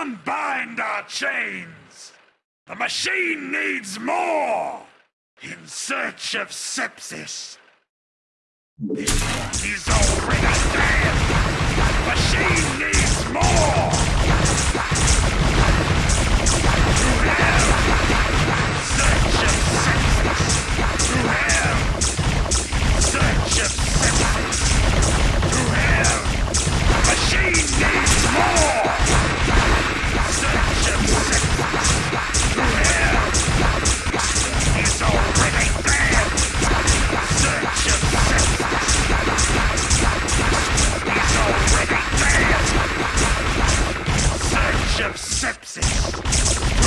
Unbind our chains! The machine needs more! In search of sepsis. Perception.